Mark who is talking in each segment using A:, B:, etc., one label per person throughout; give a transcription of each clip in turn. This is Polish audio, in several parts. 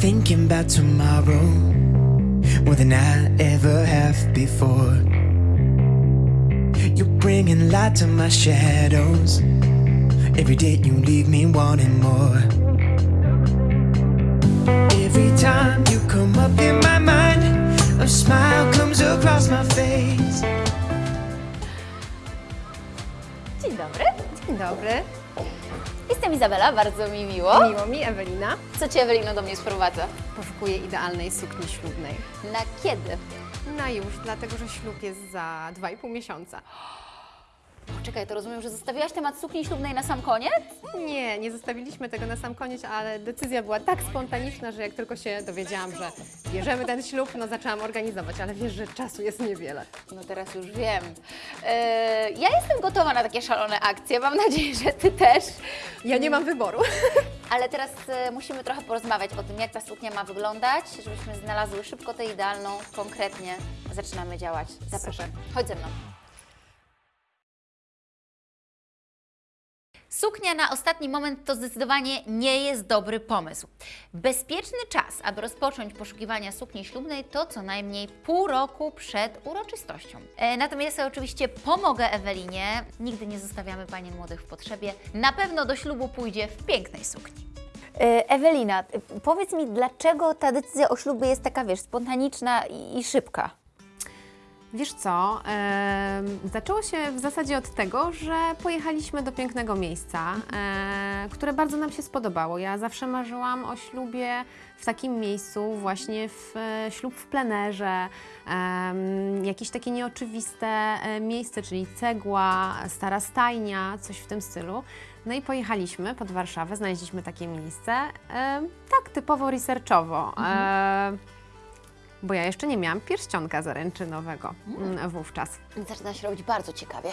A: thinking about tomorrow more than I ever have before. You're bringing light to my shadows. Every day you leave me wanting more. Every time you come up in my mind, a smile comes across my face.
B: Dzień dobry.
C: Dzień dobry,
B: Jestem Izabela, bardzo mi miło.
C: miło mi Ewelina.
B: Co Cię Ewelino do mnie sprowadza?
C: Poszukuję idealnej sukni ślubnej.
B: Na kiedy?
C: Na już, dlatego że ślub jest za 2,5 miesiąca.
B: Poczekaj, to rozumiem, że zostawiłaś temat sukni ślubnej na sam koniec?
C: Nie, nie zostawiliśmy tego na sam koniec, ale decyzja była tak spontaniczna, że jak tylko się dowiedziałam, że bierzemy ten ślub, no zaczęłam organizować, ale wiesz, że czasu jest niewiele.
B: No teraz już wiem. Eee, ja jestem gotowa na takie szalone akcje, mam nadzieję, że Ty też.
C: Ja nie mam wyboru.
B: Ale teraz e, musimy trochę porozmawiać o tym, jak ta suknia ma wyglądać, żebyśmy znalazły szybko tę idealną, konkretnie zaczynamy działać. Zapraszam, chodź ze mną. Suknia na ostatni moment to zdecydowanie nie jest dobry pomysł. Bezpieczny czas, aby rozpocząć poszukiwania sukni ślubnej to co najmniej pół roku przed uroczystością. E, natomiast ja oczywiście pomogę Ewelinie. Nigdy nie zostawiamy panien młodych w potrzebie. Na pewno do ślubu pójdzie w pięknej sukni. E, Ewelina, powiedz mi, dlaczego ta decyzja o ślubie jest taka, wiesz, spontaniczna i szybka?
C: Wiesz co, em, zaczęło się w zasadzie od tego, że pojechaliśmy do pięknego miejsca, e, które bardzo nam się spodobało. Ja zawsze marzyłam o ślubie w takim miejscu, właśnie w e, ślub w plenerze, jakieś takie nieoczywiste e, miejsce, czyli cegła, stara stajnia, coś w tym stylu. No i pojechaliśmy pod Warszawę, znaleźliśmy takie miejsce, tak typowo researchowo. E, bo ja jeszcze nie miałam pierścionka zaręczynowego mm, wówczas.
B: Zaczyna się robić bardzo ciekawie.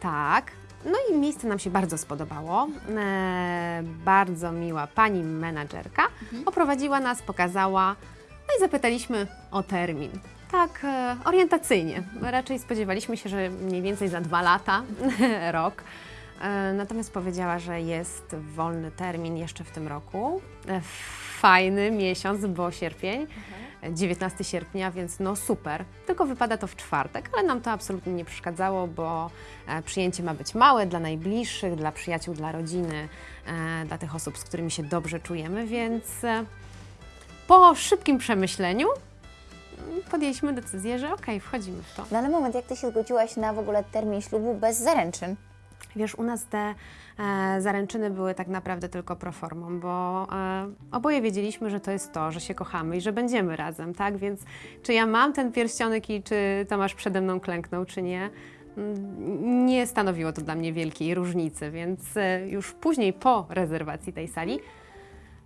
C: Tak. No i miejsce nam się bardzo spodobało. E, bardzo miła pani menadżerka oprowadziła nas, pokazała, no i zapytaliśmy o termin. Tak, e, orientacyjnie. Raczej spodziewaliśmy się, że mniej więcej za dwa lata, rok. E, natomiast powiedziała, że jest wolny termin jeszcze w tym roku. E, fajny miesiąc, bo sierpień. 19 sierpnia, więc no super. Tylko wypada to w czwartek, ale nam to absolutnie nie przeszkadzało, bo e, przyjęcie ma być małe dla najbliższych, dla przyjaciół, dla rodziny, e, dla tych osób, z którymi się dobrze czujemy, więc e, po szybkim przemyśleniu mm, podjęliśmy decyzję, że okej, wchodzimy w to.
B: No ale moment, jak Ty się zgodziłaś na w ogóle termin ślubu bez zaręczyn?
C: Wiesz, u nas te e, zaręczyny były tak naprawdę tylko proformą, bo e, oboje wiedzieliśmy, że to jest to, że się kochamy i że będziemy razem, tak? Więc czy ja mam ten pierścionek i czy Tomasz przede mną klęknął, czy nie, mm, nie stanowiło to dla mnie wielkiej różnicy, więc e, już później po rezerwacji tej sali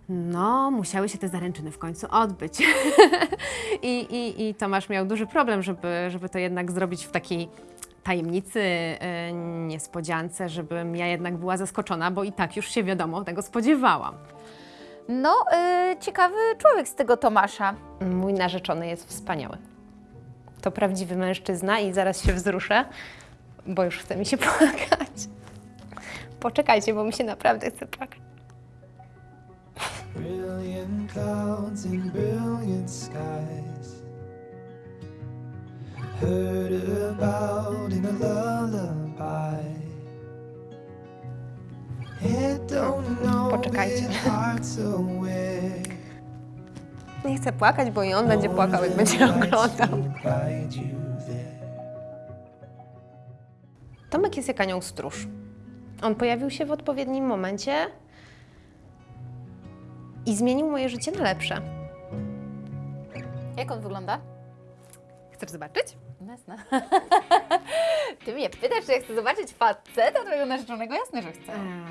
C: no, musiały się te zaręczyny w końcu odbyć. I, i, I Tomasz miał duży problem, żeby, żeby to jednak zrobić w takiej tajemnicy, e, niespodziance, żebym ja jednak była zaskoczona, bo i tak już się wiadomo tego spodziewałam.
B: No, y, ciekawy człowiek z tego Tomasza.
D: Mój narzeczony jest wspaniały. To prawdziwy mężczyzna i zaraz się wzruszę, bo już chce mi się płakać. Poczekajcie, bo mi się naprawdę chce płakać.
A: Brilliant clouds and brilliant skies. Heard about in a lullaby. It don't know
D: Poczekajcie.
A: it hearts away.
D: Nie chcę płakać, bo i on będzie płakał, jak będzie oglądał. Tomek jest jak anioł stróż. On pojawił się w odpowiednim momencie i zmienił moje życie na lepsze.
B: Jak on wygląda?
C: Chcesz zobaczyć?
B: Jasne. Ty mnie pytasz, czy ja chcę zobaczyć faceta twojego narzeczonego? Jasne, że chcę.
C: E,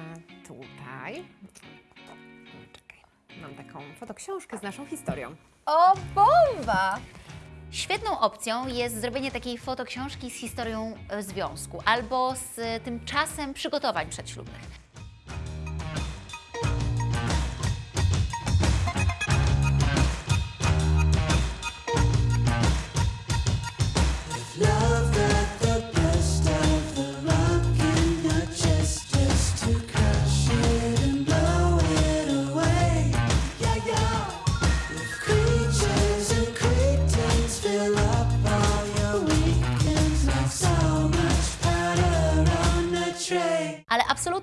C: tutaj. Czekaj. Mam taką fotoksiążkę z naszą historią.
B: O, bomba! Świetną opcją jest zrobienie takiej fotoksiążki z historią e, związku albo z e, tym czasem przygotowań przedślubnych.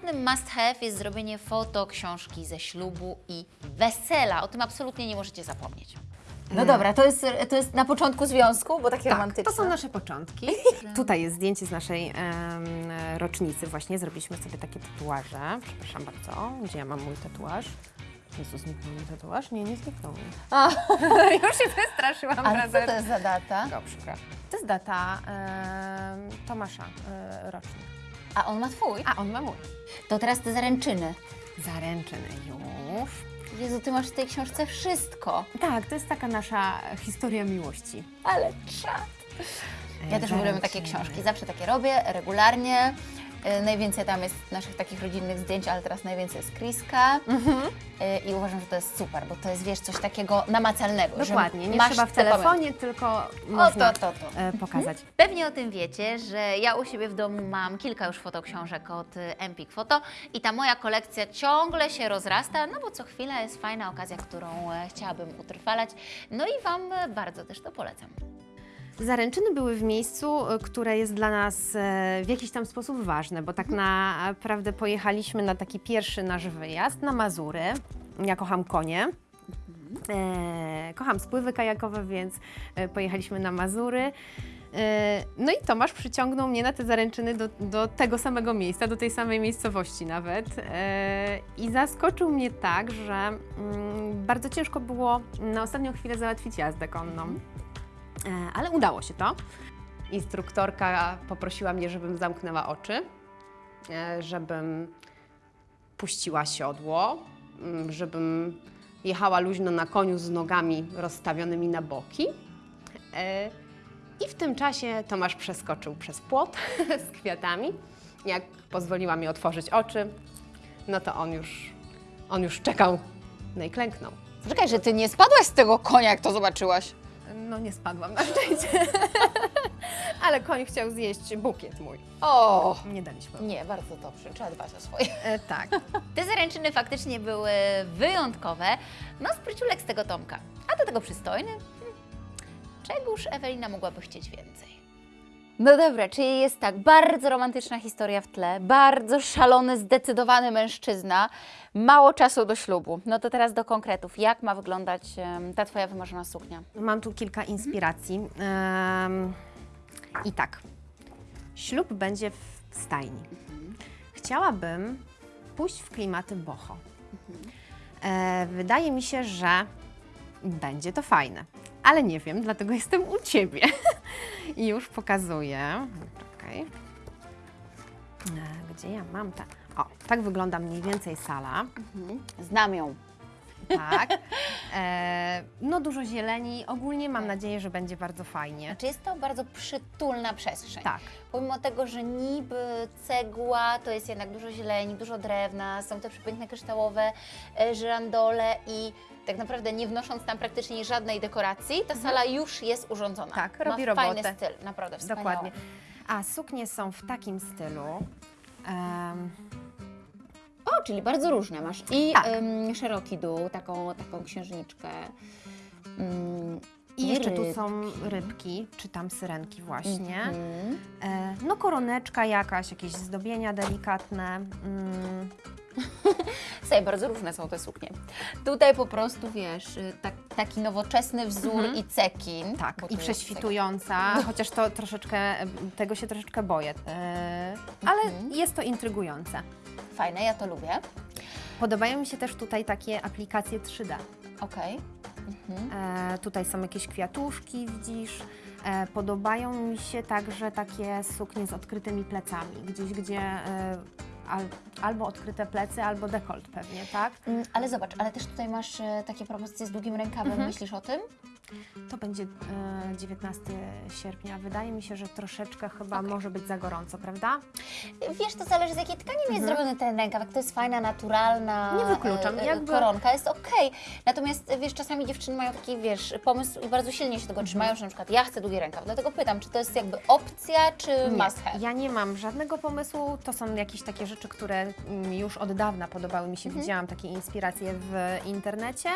B: Absolutnym must have jest zrobienie foto książki ze ślubu i wesela. O tym absolutnie nie możecie zapomnieć. No dobra, to jest, to jest na początku związku, bo takie
C: Tak,
B: romantyczne.
C: to są nasze początki. Tutaj jest zdjęcie z naszej em, rocznicy właśnie. Zrobiliśmy sobie takie tatuaże. Przepraszam bardzo. Gdzie ja mam mój tatuaż? Jezu, zniknął mi tatuaż? Nie, nie zniknął mi. Już się przestraszyłam.
B: Ale co
C: razem.
B: to jest za data?
C: Przykro. To jest data em, Tomasza, e, rocznik.
B: A on ma twój?
C: A on ma mój.
B: To teraz te zaręczyny.
C: Zaręczyny już.
B: Jezu, ty masz w tej książce wszystko.
C: Tak, to jest taka nasza historia miłości.
B: Ale czad. Ja
C: E,
B: też uwielbiam takie książki. Zawsze takie robię, regularnie. E, Najwięcej tam jest naszych takich rodzinnych zdjęć, ale teraz najwięcej jest Kriska. E, I uważam, że to jest super, bo to jest, wiesz, coś takiego namacalnego. że
C: Dokładnie, nie
B: masz
C: trzeba w telefonie, tylko
B: O,
C: można
B: to, to, to.
C: e, pokazać.
B: Pewnie o tym wiecie, że ja u siebie w domu mam kilka już fotoksiążek od Empik Photo i ta moja kolekcja ciągle się rozrasta, no bo co chwila jest fajna okazja, którą chciałabym utrwalać. No i Wam bardzo też to polecam.
C: Zaręczyny były w miejscu, e, które jest dla nas e, w jakiś tam sposób ważne, bo tak naprawdę pojechaliśmy na taki pierwszy nasz wyjazd na Mazury. Ja kocham konie. E, kocham spływy kajakowe, więc pojechaliśmy na Mazury. E, No i Tomasz przyciągnął mnie na te zaręczyny do, do tego samego miejsca, do tej samej miejscowości nawet. E, I zaskoczył mnie tak, że mm, bardzo ciężko było na ostatnią chwilę załatwić jazdę konną. E, Ale udało się to. Instruktorka poprosiła mnie, żebym zamknęła oczy, e, żebym puściła siodło, mm, żebym jechała luźno na koniu z nogami rozstawionymi na boki. E, I w tym czasie Tomasz przeskoczył przez płot z kwiatami. Jak pozwoliła mi otworzyć oczy, no to on już, on już czekał, no i klęknął.
B: Czekaj, że Ty nie spadłaś z tego konia, jak to zobaczyłaś.
C: No nie spadłam na szczęście. Ale koń chciał zjeść bukiet mój.
B: O!
C: Nie daliśmy.
B: Nie, bardzo dobrze, trzeba dbać o swoje.
C: E, tak.
B: Te zaręczyny faktycznie były wyjątkowe. No, spryciulek z tego Tomka. A do tego przystojny. Hm. Czegóż Ewelina mogłaby chcieć więcej? No dobra, czyli jest tak, bardzo romantyczna historia w tle, bardzo szalony, zdecydowany mężczyzna, mało czasu do ślubu. No to teraz do konkretów. Jak ma wyglądać em, ta Twoja wymarzona suknia?
C: Mam tu kilka inspiracji. Em, I tak. Ślub będzie w stajni. Chciałabym pójść w klimaty boho. E, wydaje mi się, że będzie to fajne. Ale nie wiem, dlatego jestem u Ciebie. I już pokazuję. Czekaj. E, Gdzie ja mam te... O, tak wygląda mniej więcej sala.
B: Znam ją.
C: Tak. E, no dużo zieleni. Ogólnie mam nadzieję, że będzie bardzo fajnie.
B: Czy jest to bardzo przytulna przestrzeń?
C: Tak.
B: Pomimo tego, że niby cegła, to jest jednak dużo zieleni, dużo drewna, są te przepiękne kryształowe e, żyrandole i tak naprawdę nie wnosząc tam praktycznie żadnej dekoracji, ta sala już jest urządzona.
C: Mhm. Tak,
B: Ma
C: robi
B: fajny
C: robotę.
B: styl, naprawdę wspaniały.
C: Dokładnie. A suknie są w takim stylu. em,
B: O, czyli bardzo różne. Masz i
C: Tak.
B: em, szeroki dół, taką, taką księżniczkę. mm,
C: I jeszcze tu są rybki, czy tam syrenki właśnie.
B: Mhm.
C: E, no koroneczka jakaś, jakieś zdobienia delikatne. Mm,
B: Słuchaj, bardzo różne są te suknie. Tutaj po prostu, wiesz, y, tak, taki nowoczesny wzór i cekin.
C: Mhm. tak, i prześwitująca, chociaż to troszeczkę, tego się troszeczkę boję. E, ale jest to intrygujące.
B: Fajne, ja to lubię.
C: Podobają mi się też tutaj takie aplikacje 3D.
B: Okej.
C: E, tutaj są jakieś kwiatuszki, widzisz. E, podobają mi się także takie suknie z odkrytymi plecami, gdzieś gdzie e, al, albo odkryte plecy, albo dekolt pewnie, tak?
B: Mm, Ale zobacz, ale też tutaj masz e, takie propozycje z długim rękawem.
C: Mhm.
B: Myślisz o tym?
C: To będzie e, 19 sierpnia. Wydaje mi się, że troszeczkę chyba może być za gorąco, prawda?
B: Wiesz, to zależy z jakiej tkaniny jest zrobiony ten rękaw. Jak to jest fajna, naturalna
C: Mhm. Nie wykluczam,
B: e, e,
C: jakby-
B: koronka, jest okej. Natomiast e, wiesz, czasami dziewczyny mają taki, wiesz, pomysł i bardzo silnie się tego
C: Mhm.
B: trzymają, że na przykład ja chcę długi rękaw. Dlatego pytam, czy to jest jakby opcja, czy
C: Nie,
B: must have?
C: ja nie mam żadnego pomysłu. To są jakieś takie rzeczy, które mm, już od dawna podobały mi się.
B: Mhm.
C: Widziałam takie inspiracje w internecie.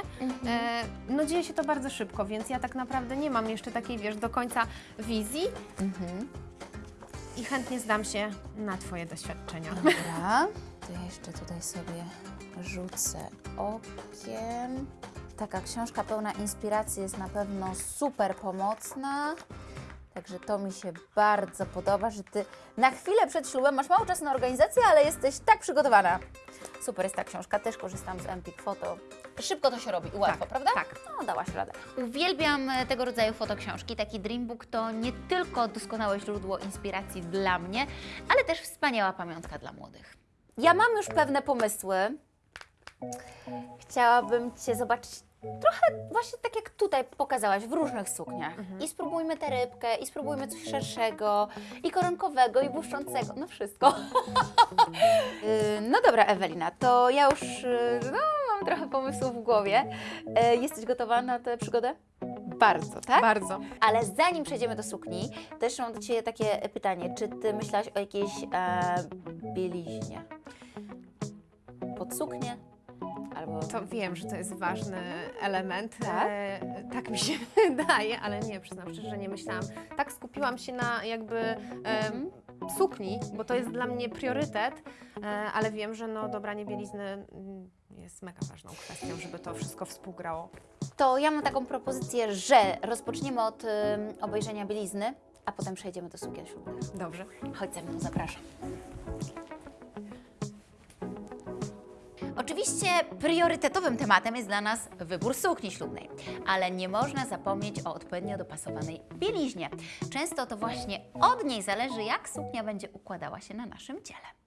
C: E, no dzieje się to bardzo szybko, więc ja tak naprawdę nie mam jeszcze takiej, wiesz, do końca wizji.
B: Mhm.
C: I chętnie zdam się na Twoje doświadczenia.
B: Dobra, to ja jeszcze tutaj sobie rzucę okiem. Taka książka pełna inspiracji jest na pewno super pomocna. Także to mi się bardzo podoba, że Ty na chwilę przed ślubem masz mało czasu na organizację, ale jesteś tak przygotowana. Super jest ta książka, też korzystam z Empik Photo. Szybko to się robi i łatwo,
C: Tak,
B: prawda?
C: tak.
B: No, dałaś radę. Uwielbiam e, tego rodzaju fotoksiążki. Taki Dreambook to nie tylko doskonałe źródło inspiracji dla mnie, ale też wspaniała pamiątka dla młodych. Ja mam już pewne pomysły. Chciałabym Cię zobaczyć trochę właśnie tak jak tutaj pokazałaś, w różnych sukniach. I spróbujmy tę rybkę, i spróbujmy coś szerszego, i koronkowego, i błyszczącego, no wszystko. Yy, no dobra, Ewelina, to ja już yy, no, mam trochę pomysłów w głowie. Yy, Jesteś gotowa na tę przygodę? Bardzo, tak?
C: Bardzo.
B: Ale zanim przejdziemy do sukni, jeszcze mam do Ciebie takie pytanie. Czy Ty myślałaś o jakiejś e, bieliźnie? Pod suknię? Albo...
C: To wiem, że to jest ważny element.
B: Tak?
C: E, tak mi się wydaje, ale nie, przyznam szczerze, że nie myślałam. Tak skupiłam się na jakby e, sukni, bo to jest dla mnie priorytet, e, ale wiem, że no, dobranie bielizny mm, jest mega ważną kwestią, żeby to wszystko współgrało.
B: To ja mam taką propozycję, że rozpoczniemy od obejrzenia bielizny, a potem przejdziemy do sukien ślubnych.
C: Dobrze.
B: Chodź ze mną, zapraszam. Oczywiście priorytetowym tematem jest dla nas wybór sukni ślubnej, ale nie można zapomnieć o odpowiednio dopasowanej bieliźnie. Często to właśnie od niej zależy, jak suknia będzie układała się na naszym ciele.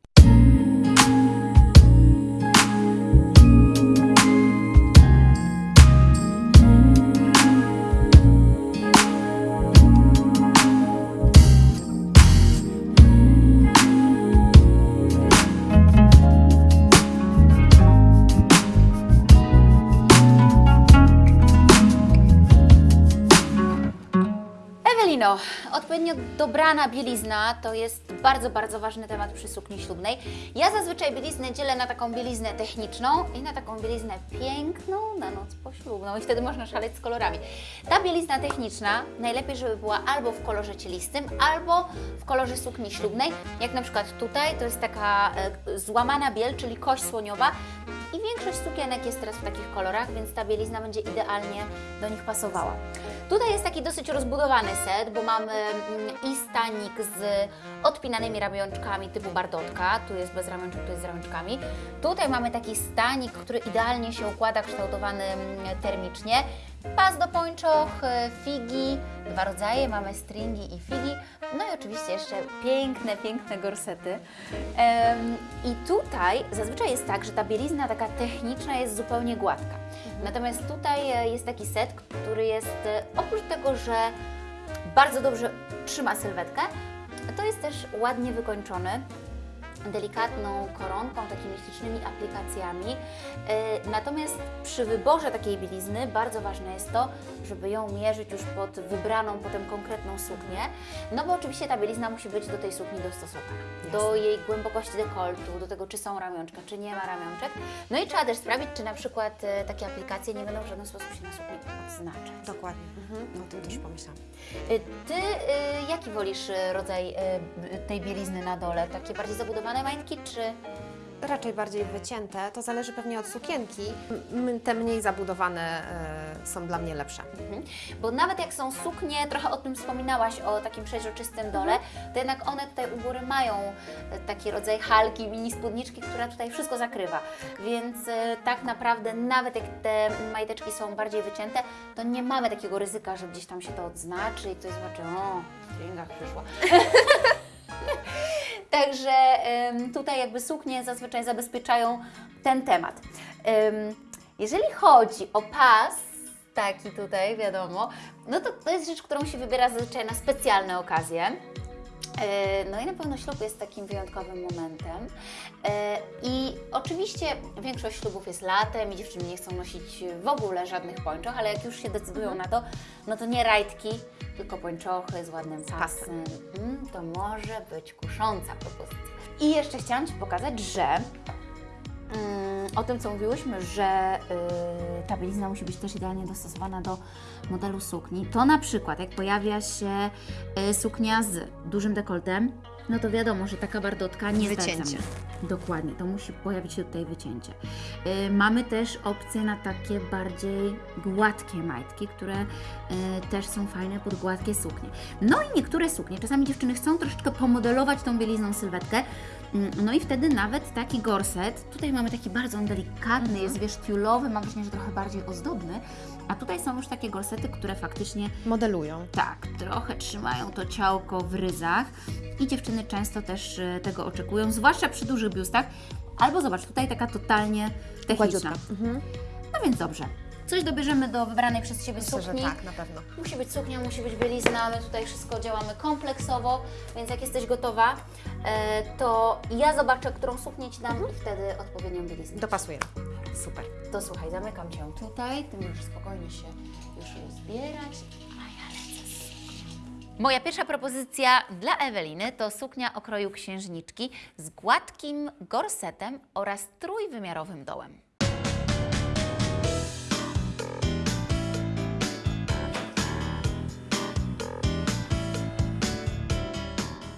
B: Ewelino, odpowiednio dobrana bielizna to jest bardzo, bardzo ważny temat przy sukni ślubnej. Ja zazwyczaj bieliznę dzielę na taką bieliznę techniczną i na taką bieliznę piękną na noc poślubną i wtedy można szaleć z kolorami. Ta bielizna techniczna najlepiej, żeby była albo w kolorze cielistym, albo w kolorze sukni ślubnej, jak na przykład tutaj, to jest taka e, złamana biel, czyli kość słoniowa i większość sukienek jest teraz w takich kolorach, więc ta bielizna będzie idealnie do nich pasowała. Tutaj jest taki dosyć rozbudowany set, bo mamy i stanik z odpinanymi ramionczkami typu bardotka, tu jest bez ramionczek, tu jest z ramionczkami. Tutaj mamy taki stanik, który idealnie się układa, kształtowany mm, termicznie. Pas do pończoch, e, figi, dwa rodzaje, mamy stringi i figi, no i oczywiście jeszcze piękne, piękne gorsety. I tutaj zazwyczaj jest tak, że ta bielizna taka techniczna jest zupełnie gładka. Natomiast tutaj e, jest taki set, który jest e, oprócz tego, że bardzo dobrze trzyma sylwetkę, to jest też ładnie wykończony delikatną koronką, takimi ślicznymi aplikacjami. E, Natomiast przy wyborze takiej bielizny bardzo ważne jest to, żeby ją mierzyć już pod wybraną potem konkretną suknię, no bo oczywiście ta bielizna musi być do tej sukni dostosowana. Do jej głębokości dekoltu, do tego czy są ramionczka, czy nie ma ramionczek. No i trzeba też sprawdzić, czy na przykład e, takie aplikacje nie będą w żaden sposób się na sukni odznaczać.
C: Dokładnie. O tym też pomyślałam.
B: Y, Ty y, jaki wolisz y, rodzaj y, tej bielizny na dole? Takie bardziej zabudowane majtki, czy...
C: Raczej bardziej wycięte, to zależy pewnie od sukienki. M- te mniej zabudowane e, są dla mnie lepsze.
B: Mhm. Bo nawet jak są suknie, trochę o tym wspominałaś, o takim przeźroczystym dole, to jednak one tutaj u góry mają e, taki rodzaj halki, mini spódniczki, która tutaj wszystko zakrywa. Więc e, tak naprawdę nawet jak te majteczki są bardziej wycięte, to nie mamy takiego ryzyka, że gdzieś tam się to odznaczy i ktoś zobaczy, o, w stringach przyszła. Także tutaj jakby suknie zazwyczaj zabezpieczają ten temat. Em, jeżeli chodzi o pas, taki tutaj, wiadomo, no to to jest rzecz, którą się wybiera zazwyczaj na specjalne okazje. E, No i na pewno ślub jest takim wyjątkowym momentem. E, I oczywiście większość ślubów jest latem i dziewczyny nie chcą nosić w ogóle żadnych pończoch, ale jak już się decydują na to, no to nie rajtki, tylko pończochy z ładnym pasem. Mm, to może być kusząca propozycja. I jeszcze chciałam Ci pokazać, że o tym, co mówiłyśmy, że y, ta bielizna musi być też idealnie dostosowana do modelu sukni, to na przykład jak pojawia się y, suknia z dużym dekoltem, no to wiadomo, że taka bardotka nie
C: Wycięcie.
B: Dokładnie, to musi pojawić się tutaj wycięcie. Y, mamy też opcję na takie bardziej gładkie majtki, które y, też są fajne pod gładkie suknie. No i niektóre suknie, czasami dziewczyny chcą troszeczkę pomodelować tą bielizną sylwetkę, no i wtedy nawet taki gorset, tutaj mamy taki bardzo delikatny, jest wiesz tiulowy, mam wrażenie, że trochę bardziej ozdobny, a tutaj są już takie gorsety, które faktycznie
C: Modelują.
B: tak, trochę trzymają to ciałko w ryzach i dziewczyny często też e, tego oczekują, zwłaszcza przy dużych biustach. Albo zobacz, tutaj taka totalnie techniczna.
C: Mhm.
B: No więc dobrze. Coś dobierzemy do wybranej przez Ciebie
C: Myślę, że
B: sukni.
C: tak, na pewno.
B: Musi być suknia, musi być bielizna, my tutaj wszystko działamy kompleksowo, więc jak jesteś gotowa, e, to ja zobaczę, którą suknię Ci dam i wtedy odpowiednią bieliznę.
C: Dopasuje. Super.
B: To słuchaj, zamykam Cię tutaj, Ty możesz spokojnie się już rozbierać, a ja lecę z suknią. Moja pierwsza propozycja dla Eweliny to suknia o kroju księżniczki z gładkim gorsetem oraz trójwymiarowym dołem.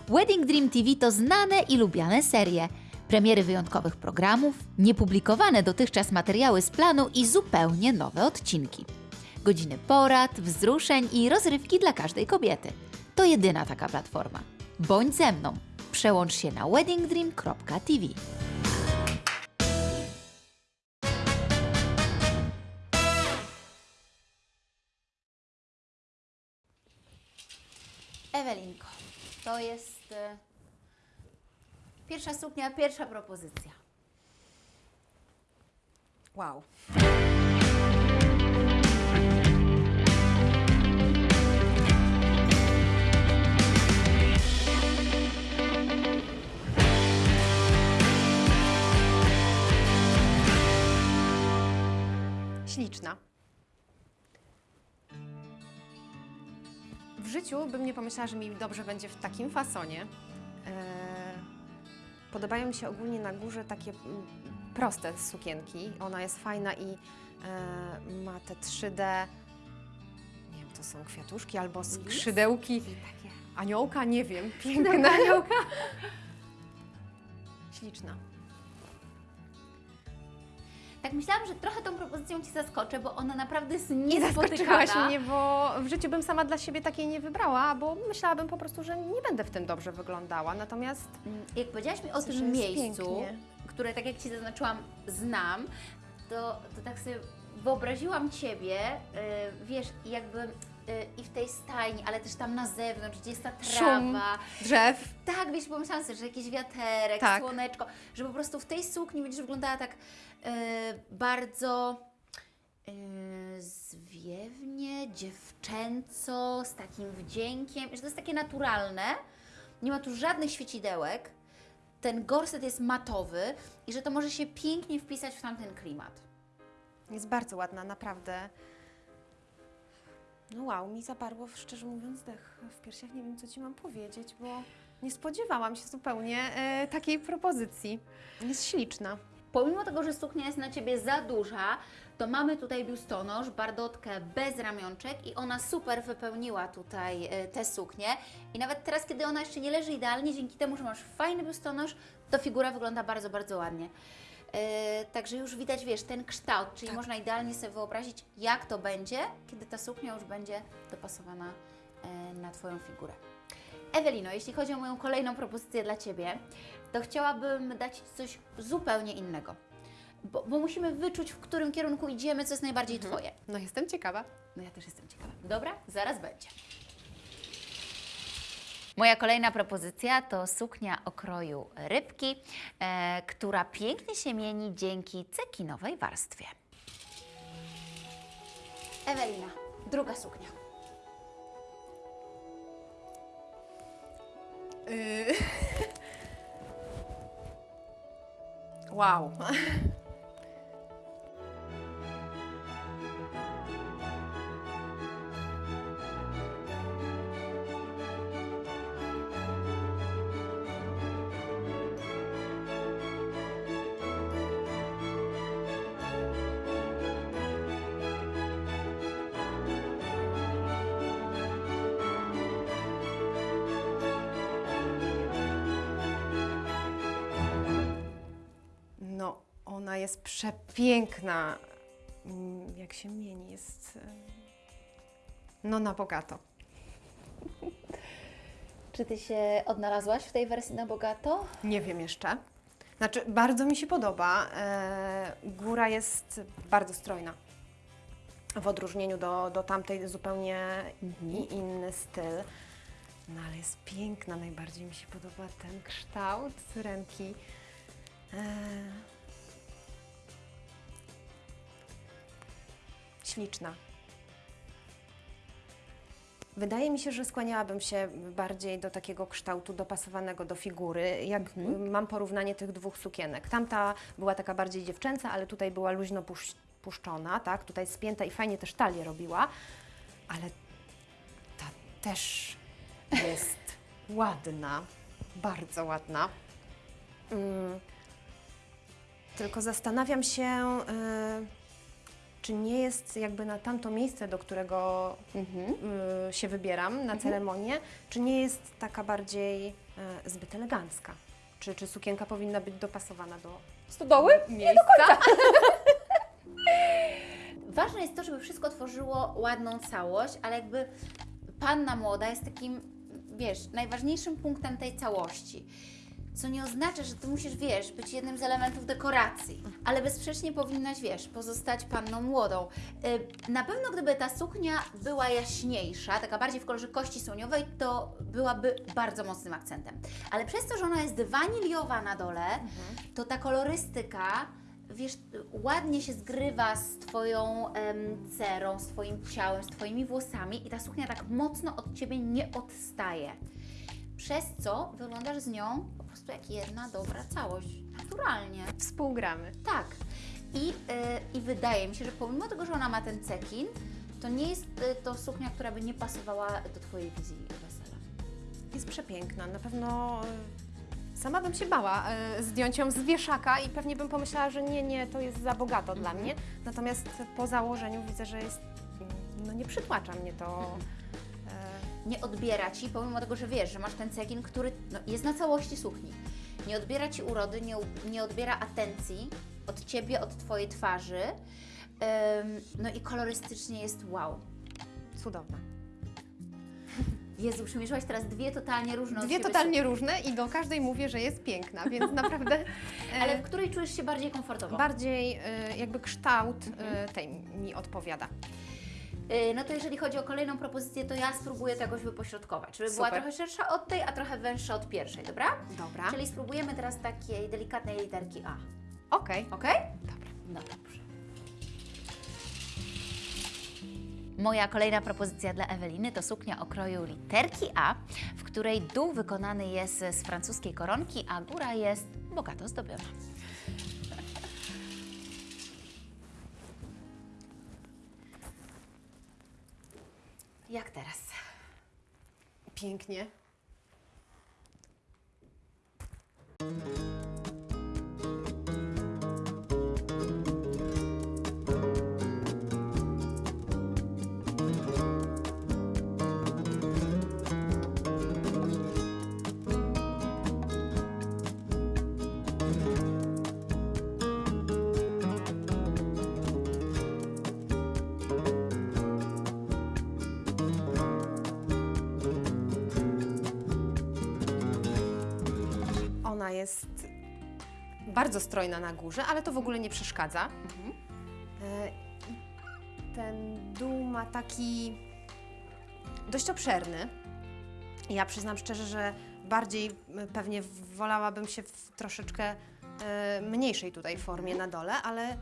B: Wedding Dream TV to znane i lubiane serie. Premiery wyjątkowych programów, niepublikowane dotychczas materiały z planu i zupełnie nowe odcinki. Godziny porad, wzruszeń i rozrywki dla każdej kobiety. To jedyna taka platforma. Bądź ze mną. Przełącz się na weddingdream.tv. Ewelinko, to jest e, pierwsza suknia, pierwsza propozycja.
C: Wow. Śliczna. W życiu bym nie pomyślała, że mi dobrze będzie w takim fasonie. Eee, Podobają mi się ogólnie na górze takie mm, proste sukienki. Ona jest fajna i e, ma te 3D. Nie wiem, to są kwiatuszki albo skrzydełki. Aniołka, nie wiem. Piękna aniołka. Śliczna.
B: Tak myślałam, że trochę tą propozycją Ci zaskoczę, bo ona naprawdę jest
C: Nie zaskoczyłaś
B: niespotykana.
C: mnie, bo w życiu bym sama dla siebie takiej nie wybrała, bo myślałabym po prostu, że nie będę w tym dobrze wyglądała. Natomiast
B: Mm, Jak powiedziałaś mi o
C: Myślę,
B: tym miejscu,
C: pięknie.
B: które tak jak Ci zaznaczyłam, znam, to, to tak sobie wyobraziłam Ciebie, y, wiesz, jakby i w tej stajni, ale też tam na zewnątrz, gdzie jest ta trawa.
C: Szum. drzew.
B: Tak, wiesz, pomyślałam sobie, że jakiś wiaterek,
C: Tak.
B: słoneczko, że po prostu w tej sukni będziesz wyglądała tak e, bardzo e, zwiewnie, dziewczęco, z takim wdziękiem, że to jest takie naturalne, nie ma tu żadnych świecidełek, ten gorset jest matowy i że to może się pięknie wpisać w tamten klimat.
C: Jest bardzo ładna, naprawdę. No wow, mi zaparło, szczerze mówiąc, dech w piersiach. Nie wiem, co Ci mam powiedzieć, bo nie spodziewałam się zupełnie e, takiej propozycji. Jest śliczna.
B: Pomimo tego, że suknia jest na Ciebie za duża, to mamy tutaj biustonosz, bardotkę bez ramionczek i ona super wypełniła tutaj e, tę suknię. I nawet teraz, kiedy ona jeszcze nie leży idealnie, dzięki temu, że masz fajny biustonosz, to figura wygląda bardzo, bardzo ładnie. E, także już widać, wiesz, ten kształt, czyli można idealnie sobie wyobrazić, jak to będzie, kiedy ta suknia już będzie dopasowana e, na Twoją figurę. Ewelino, jeśli chodzi o moją kolejną propozycję dla Ciebie, to chciałabym dać coś zupełnie innego. Bo, bo musimy wyczuć, w którym kierunku idziemy, co jest najbardziej Twoje.
C: No jestem ciekawa.
B: No ja też jestem ciekawa. Dobra, zaraz będzie. Moja kolejna propozycja to suknia o kroju rybki, e, która pięknie się mieni dzięki cekinowej warstwie. Ewelina, druga suknia.
C: Yy. wow. przepiękna. Mm, Jak się mieni, jest. e, No na bogato.
B: Czy Ty się odnalazłaś w tej wersji na bogato?
C: Nie wiem jeszcze. Znaczy, bardzo mi się podoba. E, góra jest bardzo strojna. W odróżnieniu do, do tamtej zupełnie i inny styl. No ale jest piękna. Najbardziej mi się podoba ten kształt ręki. Śliczna. Wydaje mi się, że skłaniałabym się bardziej do takiego kształtu dopasowanego do figury, jak y, mam porównanie tych dwóch sukienek. Tamta była taka bardziej dziewczęca, ale tutaj była luźno pusz- puszczona, tak? Tutaj spięta i fajnie też talię robiła, ale ta też jest ładna, bardzo ładna. Mm. Tylko zastanawiam się, y, czy nie jest jakby na tamto miejsce, do którego y, się wybieram na ceremonię, czy nie jest taka bardziej y, zbyt elegancka? Czy, czy sukienka powinna być dopasowana do
B: Stodoły?
C: miejsca?
B: Ważne jest to, żeby wszystko tworzyło ładną całość, ale jakby panna młoda jest takim, wiesz, najważniejszym punktem tej całości. Co nie oznacza, że ty musisz, wiesz, być jednym z elementów dekoracji, ale bezsprzecznie powinnaś, wiesz, pozostać panną młodą. Y, Na pewno gdyby ta suknia była jaśniejsza, taka bardziej w kolorze kości słoniowej, to byłaby bardzo mocnym akcentem. Ale przez to, że ona jest waniliowa na dole, to ta kolorystyka wiesz, ładnie się zgrywa z Twoją em, cerą, z Twoim ciałem, z Twoimi włosami i ta suknia tak mocno od Ciebie nie odstaje. Przez co wyglądasz z nią prostu jak jedna dobra całość, naturalnie.
C: Współgramy.
B: Tak. I, y, I wydaje mi się, że pomimo tego, że ona ma ten cekin, to nie jest y, to suknia, która by nie pasowała do Twojej wizji wesela.
C: Jest przepiękna. Na pewno y, sama bym się bała y, zdjąć ją z wieszaka i pewnie bym pomyślała, że nie, nie, to jest za bogato dla mnie. Natomiast po założeniu widzę, że jest, no nie przytłacza mnie to. y,
B: nie odbiera ci, pomimo tego, że wiesz, że masz ten cekin, który no, jest na całości sukni. Nie odbiera ci urody, nie, nie odbiera atencji od ciebie, od twojej twarzy. Ym, no i kolorystycznie jest wow.
C: cudowna.
B: Jezu, przymierzyłaś teraz dwie totalnie różne
C: Dwie totalnie różne i do każdej mówię, że jest piękna, więc naprawdę
B: suknie. Ale w której czujesz się bardziej komfortowo?
C: bardziej y, jakby kształt y, tej mi odpowiada.
B: Yy, no to jeżeli chodzi o kolejną propozycję, to ja spróbuję to jakoś wypośrodkować, żeby była
C: Super.
B: trochę szersza od tej, a trochę węższa od pierwszej, dobra?
C: Dobra.
B: Czyli spróbujemy teraz takiej delikatnej literki A.
C: Okej.
B: Ok? Dobra. No dobrze. Moja kolejna propozycja dla Eweliny to suknia o kroju literki A, w której dół wykonany jest z francuskiej koronki, a góra jest bogato zdobiona. Jak teraz?
C: Pięknie. Ona jest bardzo strojna na górze, ale to w ogóle nie przeszkadza. E, Ten dół ma taki dość obszerny. Ja przyznam szczerze, że bardziej pewnie wolałabym się w troszeczkę e, mniejszej tutaj formie na dole, ale,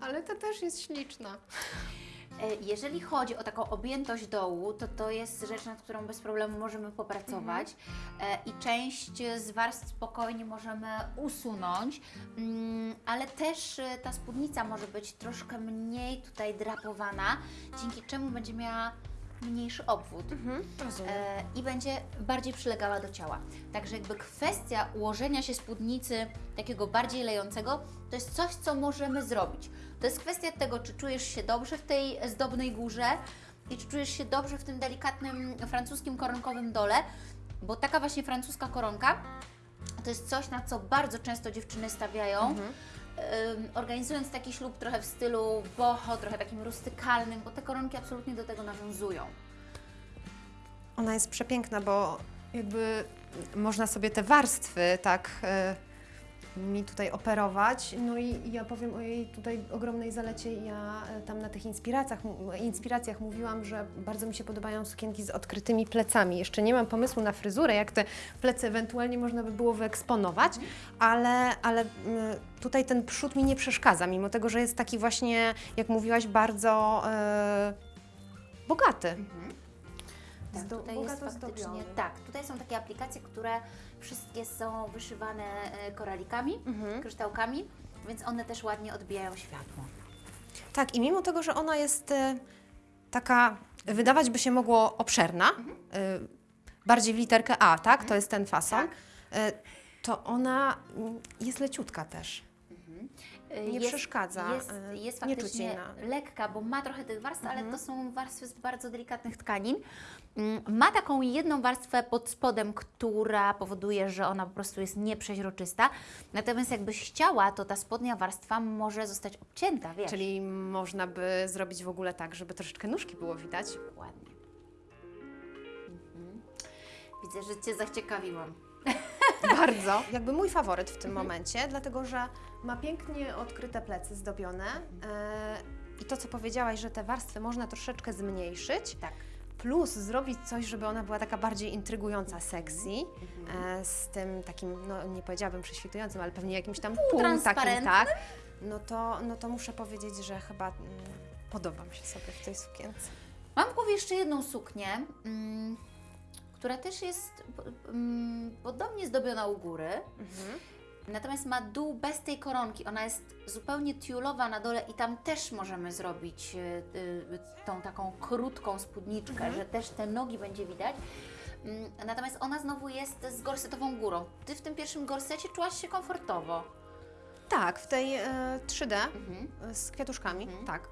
C: ale to też jest śliczna.
B: E, Jeżeli chodzi o taką objętość dołu, to to jest rzecz, nad którą bez problemu możemy popracować e, i część z warstw spokojnie możemy usunąć, mm, ale też e, ta spódnica może być troszkę mniej tutaj drapowana, dzięki czemu będzie miała mniejszy obwód.
C: Rozumiem.
B: E, i będzie bardziej przylegała do ciała. Także jakby kwestia ułożenia się spódnicy takiego bardziej lejącego, to jest coś, co możemy zrobić. To jest kwestia tego, czy czujesz się dobrze w tej zdobnej górze i czy czujesz się dobrze w tym delikatnym francuskim koronkowym dole, bo taka właśnie francuska koronka to jest coś, na co bardzo często dziewczyny stawiają. ym, organizując taki ślub trochę w stylu boho, trochę takim rustykalnym, bo te koronki absolutnie do tego nawiązują.
C: Ona jest przepiękna, bo jakby można sobie te warstwy tak e, mi tutaj operować. No i ja powiem o jej tutaj ogromnej zalecie. Ja e, tam na tych inspiracjach, inspiracjach mówiłam, że bardzo mi się podobają sukienki z odkrytymi plecami. Jeszcze nie mam pomysłu na fryzurę, jak te plecy ewentualnie można by było wyeksponować, ale, ale mm, tutaj ten przód mi nie przeszkadza, mimo tego, że jest taki właśnie, jak mówiłaś, bardzo e, bogaty.
B: Tak,
C: Zdo-
B: tutaj jest faktycznie, tak, tutaj są takie aplikacje, które wszystkie są wyszywane e, koralikami,
C: Mhm.
B: kryształkami, więc one też ładnie odbijają światło.
C: Tak, i mimo tego, że ona jest e, taka, wydawać by się mogło obszerna, e, bardziej w literkę A, tak? To jest ten fason.
B: Tak.
C: To ona mm, jest leciutka też.
B: E,
C: Nie przeszkadza,
B: Jest,
C: e,
B: jest
C: nie czuć
B: faktycznie lekka, bo ma trochę tych warstw, ale
C: Mhm.
B: to są warstwy z bardzo delikatnych tkanin. Mm, Ma taką jedną warstwę pod spodem, która powoduje, że ona po prostu jest nieprzeźroczysta. Natomiast jakbyś chciała, to ta spodnia warstwa może zostać obcięta, wiesz.
C: Czyli można by zrobić w ogóle tak, żeby troszeczkę nóżki było widać.
B: Ładnie. Mhm. Widzę, że Cię zaciekawiłam.
C: Bardzo. Jakby mój faworyt w tym momencie, dlatego że ma pięknie odkryte plecy zdobione. E, I to, co powiedziałaś, że te warstwy można troszeczkę zmniejszyć.
B: Tak.
C: Plus zrobić coś, żeby ona była taka bardziej intrygująca, sexy, e, z tym takim, no nie powiedziałabym prześwitującym, ale pewnie jakimś tam pół takim,
B: Półtransparentnym.
C: tak. No to, no to muszę powiedzieć, że chyba mm, podoba mi się sobie w tej sukience.
B: Mam w głowie jeszcze jedną suknię, mm, która też jest mm, podobnie zdobiona u góry. Natomiast ma dół bez tej koronki. Ona jest zupełnie tiulowa na dole i tam też możemy zrobić y, y, tą taką krótką spódniczkę, że też te nogi będzie widać. Mm, Natomiast ona znowu jest z gorsetową górą. Ty w tym pierwszym gorsecie czułaś się komfortowo.
C: Tak, w tej e, 3D
B: Mhm.
C: z kwiatuszkami, tak.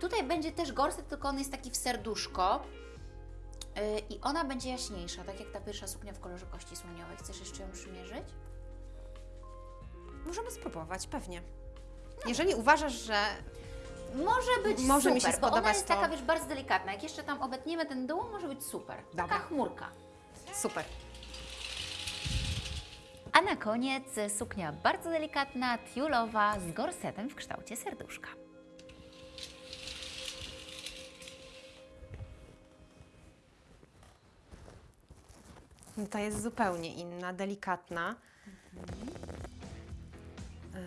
B: Tutaj będzie też gorset, tylko on jest taki w serduszko. Yy, I ona będzie jaśniejsza, tak jak ta pierwsza suknia w kolorze kości słoniowej. Chcesz jeszcze ją przymierzyć?
C: Możemy spróbować, pewnie. Jeżeli uważasz, że
B: Może być
C: Może
B: super,
C: mi się
B: bo ona
C: spodobać
B: jest
C: to.
B: taka, wiesz, bardzo delikatna. Jak jeszcze tam obetniemy ten dół, może być super. Taka
C: Dobra.
B: chmurka.
C: super.
B: A na koniec suknia bardzo delikatna, tiulowa, z gorsetem w kształcie serduszka.
C: No Ta jest zupełnie inna, delikatna. E,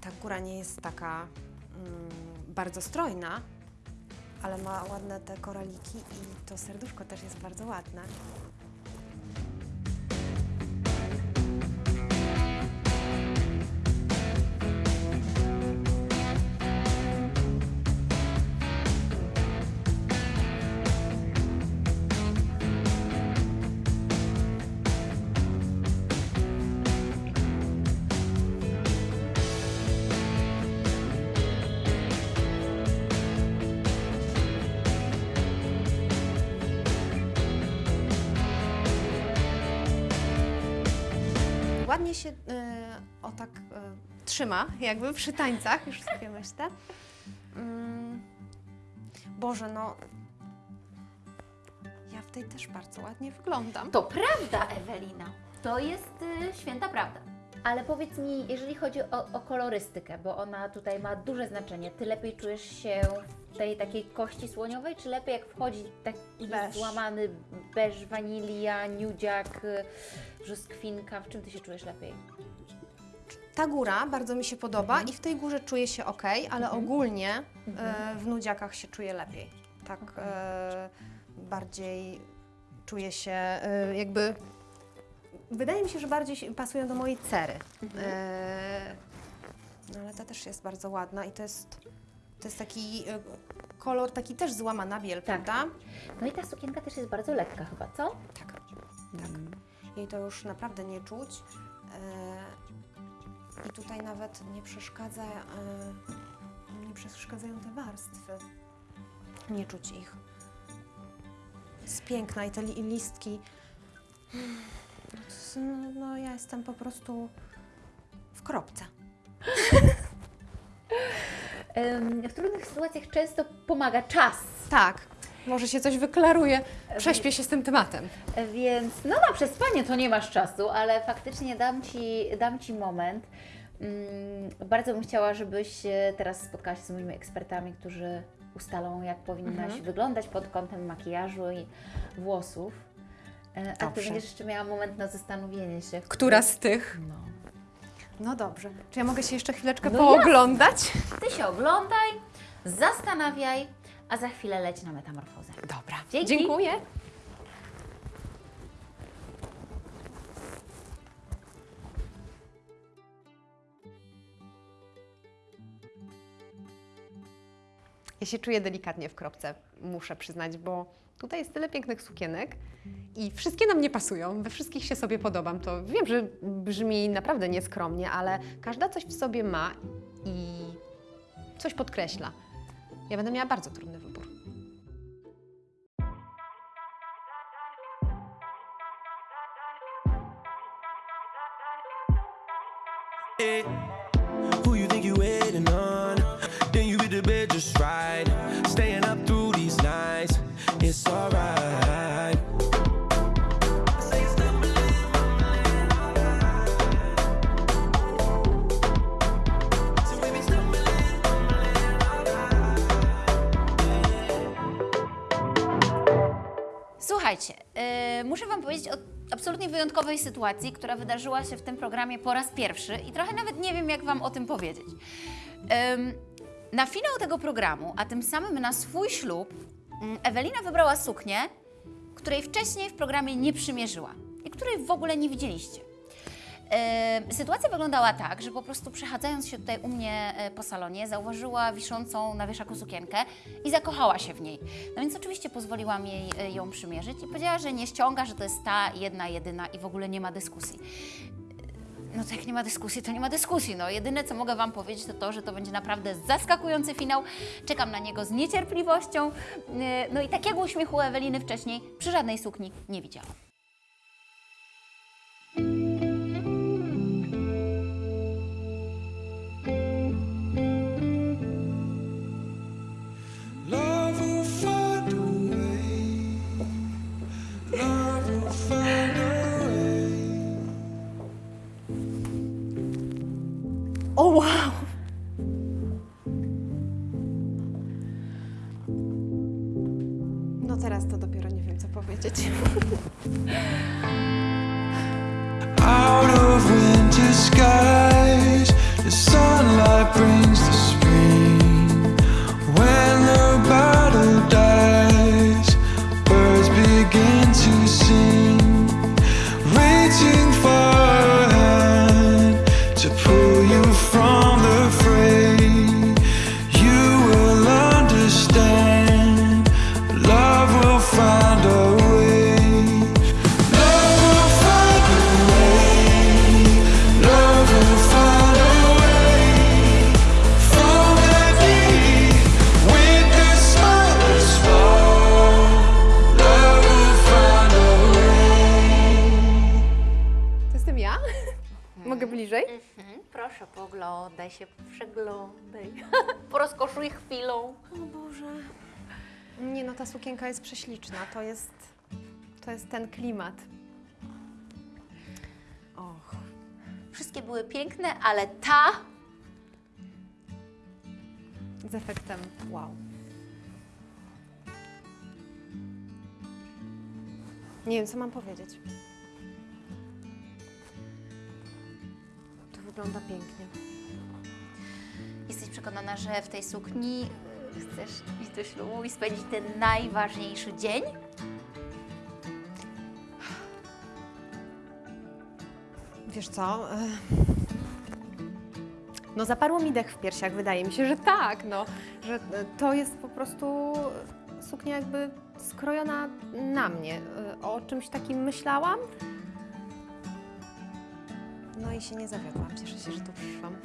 C: Ta góra nie jest taka mm, bardzo strojna, ale ma ładne te koraliki i to serduszko też jest bardzo ładne. Ładnie się e, o tak e, trzyma, jakby przy tańcach, już sobie myślę. Mm, Boże, no. Ja w tej też bardzo ładnie wyglądam.
B: To prawda, Ewelina. To jest y, święta prawda. Ale powiedz mi, jeżeli chodzi o, o kolorystykę, bo ona tutaj ma duże znaczenie, ty lepiej czujesz się w tej takiej kości słoniowej, czy lepiej jak wchodzi taki
C: Beż.
B: złamany beż, wanilia, nudziak, y, brzoskwinka? W czym ty się czujesz lepiej?
C: Ta góra bardzo mi się podoba i w tej górze czuję się ok, ale ogólnie e, w nudziakach się czuję lepiej. Tak e, bardziej czuję się e, jakby. Wydaje mi się, że bardziej pasują do mojej cery. E, no ale ta też jest bardzo ładna i to jest, to jest taki e, kolor, taki też złamana biel,
B: Tak.
C: prawda?
B: No i ta sukienka też jest bardzo lekka chyba, co?
C: Tak, tak. Jej to już naprawdę nie czuć. E, I tutaj nawet nie przeszkadza, e, nie przeszkadzają te warstwy. Nie czuć ich. Jest piękna i te li, listki. No, no ja jestem po prostu w kropce.
B: W trudnych sytuacjach często pomaga czas,
C: Tak, może się coś wyklaruje. Prześpię się z tym tematem.
B: więc no na przespanie to nie masz czasu, ale faktycznie dam Ci, dam ci moment. Mm, Bardzo bym chciała, żebyś teraz spotkała się z moimi ekspertami, którzy ustalą, jak powinnaś wyglądać pod kątem makijażu i włosów. E, A Ty
C: Dobrze.
B: będziesz jeszcze miała moment na zastanowienie się.
C: Która z tych?
B: No.
C: No dobrze. Czy ja mogę się jeszcze chwileczkę
B: No
C: pooglądać?
B: Ty się oglądaj, zastanawiaj, a za chwilę leć na metamorfozę.
C: Dobra.
B: Dzięki.
C: Dziękuję. Ja się czuję delikatnie w kropce, muszę przyznać, bo tutaj jest tyle pięknych sukienek i wszystkie na mnie pasują, we wszystkich się sobie podobam. To wiem, że brzmi naprawdę nieskromnie, ale każda coś w sobie ma i coś podkreśla. Ja będę miała bardzo trudny
B: wyjątkowej sytuacji, która wydarzyła się w tym programie po raz pierwszy i trochę nawet nie wiem, jak Wam o tym powiedzieć. Na finał tego programu, a tym samym na swój ślub, mm, Ewelina wybrała suknię, której wcześniej w programie nie przymierzyła i której w ogóle nie widzieliście. Sytuacja wyglądała tak, że po prostu przechadzając się tutaj u mnie e, po salonie, zauważyła wiszącą na wieszaku sukienkę i zakochała się w niej. No więc oczywiście pozwoliłam jej e, ją przymierzyć i powiedziała, że nie ściąga, że to jest ta jedna, jedyna i w ogóle nie ma dyskusji. No to jak nie ma dyskusji, to nie ma dyskusji. No jedyne, co mogę Wam powiedzieć, to to, że to będzie naprawdę zaskakujący finał. Czekam na niego z niecierpliwością. E, No i takiego uśmiechu Eweliny wcześniej przy żadnej sukni nie widziałam.
C: To jest, to jest ten klimat. Och.
B: Wszystkie były piękne, ale ta
C: Z efektem wow. Nie wiem, co mam powiedzieć. To wygląda pięknie.
B: Jesteś przekonana, że w tej sukni chcesz iść do ślubu i spędzić ten najważniejszy dzień?
C: Wiesz co? e, No zaparło mi dech w piersiach, wydaje mi się, że tak, no. Że e, to jest po prostu suknia jakby skrojona na mnie. E, O czymś takim myślałam. No i się nie zawiodłam. Cieszę się, że tu przyszłam.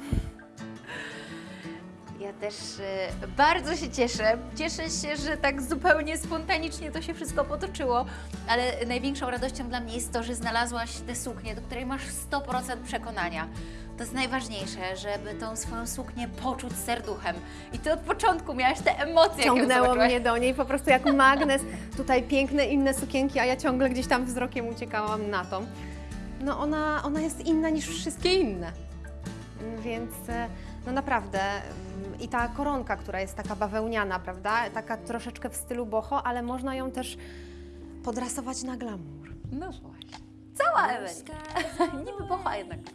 B: Też e, bardzo się cieszę. Cieszę się, że tak zupełnie spontanicznie to się wszystko potoczyło, ale największą radością dla mnie jest to, że znalazłaś tę suknię, do której masz 100% przekonania. To jest najważniejsze, żeby tą swoją suknię poczuć serduchem. I ty od początku miałaś te emocje,
C: Ciągnęło mnie do niej po prostu jak magnes. Tutaj piękne inne sukienki, a ja ciągle gdzieś tam wzrokiem uciekałam na tą. No ona, ona jest inna niż wszystkie inne. Więc e, no naprawdę i ta koronka, która jest taka bawełniana, prawda? Taka troszeczkę w stylu boho, ale można ją też podrasować na glamour.
B: No właśnie. Cała Ewelina. Niby bocha, a jednak.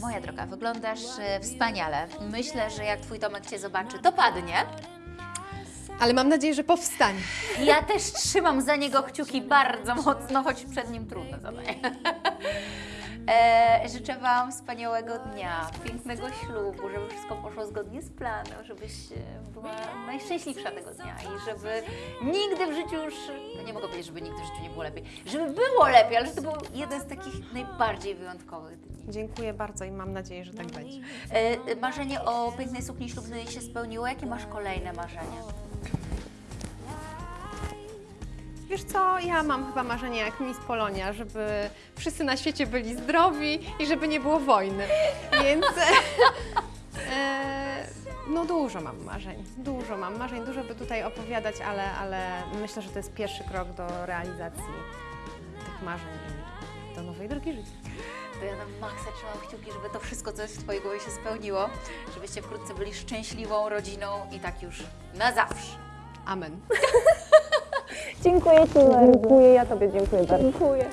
B: Moja droga, wyglądasz e, wspaniale. Myślę, że jak twój Tomek Cię zobaczy, to padnie.
C: Ale mam nadzieję, że powstanie.
B: Ja też trzymam za niego kciuki bardzo mocno, choć przed nim trudne zadanie. E, życzę Wam wspaniałego dnia, pięknego ślubu, żeby wszystko poszło zgodnie z planem, żebyś e, była najszczęśliwsza tego dnia i żeby nigdy w życiu już, no nie mogę powiedzieć, żeby nigdy w życiu nie było lepiej, żeby było lepiej, ale że to był jeden z takich najbardziej wyjątkowych dni.
C: Dziękuję bardzo i mam nadzieję, że tak będzie.
B: E, marzenie o pięknej sukni ślubnej się spełniło. Jakie masz kolejne marzenia?
C: Wiesz co, ja mam chyba marzenie jak Miss Polonia, żeby wszyscy na świecie byli zdrowi i żeby nie było wojny. Więc e, no dużo mam marzeń, dużo mam marzeń, dużo by tutaj opowiadać, ale, ale myślę, że to jest pierwszy krok do realizacji tych marzeń i do nowej drogi życia.
B: To ja na maksa trzymam kciuki, żeby to wszystko, co jest w Twojej głowie się spełniło, żebyście wkrótce byli szczęśliwą rodziną i tak już na zawsze.
C: Amen.
B: Dziękuję Ci
C: Dziękuję, ja Tobie dziękuję bardzo. Dziękuję.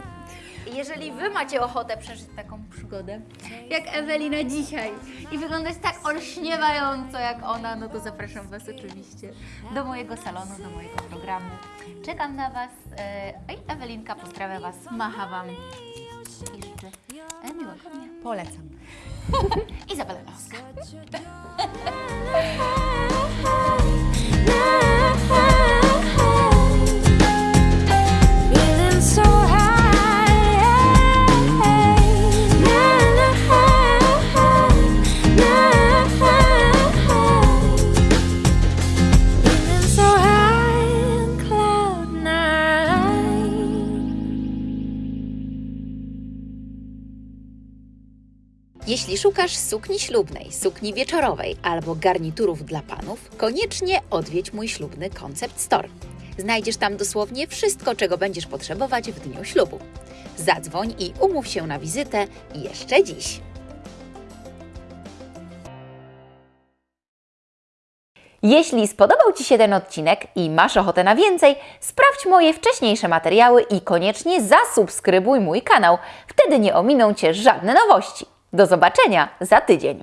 B: Jeżeli Wy macie ochotę przeżyć taką przygodę, jak Ewelina dzisiaj i wyglądać tak olśniewająco jak ona, no to zapraszam Was oczywiście do mojego salonu, do mojego programu. Czekam na Was. e, a Ewelinka pozdrawia Was, macha Wam i życzę e, miłego dnia.
C: Polecam.
B: Izabela Laska. szukasz sukni ślubnej, sukni wieczorowej albo garniturów dla panów, koniecznie odwiedź mój ślubny Concept Store. Znajdziesz tam dosłownie wszystko, czego będziesz potrzebować w dniu ślubu. Zadzwoń i umów się na wizytę jeszcze dziś. Jeśli spodobał Ci się ten odcinek i masz ochotę na więcej, sprawdź moje wcześniejsze materiały i koniecznie zasubskrybuj mój kanał. Wtedy nie ominą Cię żadne nowości. Do zobaczenia za tydzień.